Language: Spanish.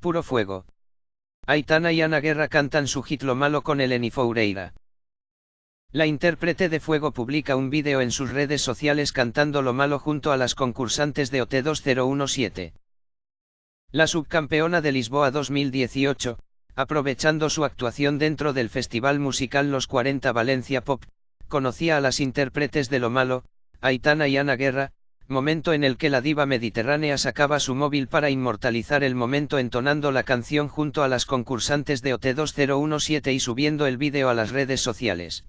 Puro fuego. Aitana y Ana Guerra cantan su hit Lo Malo con Eleni Foureira. La intérprete de Fuego publica un vídeo en sus redes sociales cantando Lo Malo junto a las concursantes de OT 2017. La subcampeona de Lisboa 2018, aprovechando su actuación dentro del festival musical Los 40 Valencia Pop, conocía a las intérpretes de Lo Malo, Aitana y Ana Guerra, momento en el que la diva mediterránea sacaba su móvil para inmortalizar el momento entonando la canción junto a las concursantes de OT 2017 y subiendo el vídeo a las redes sociales.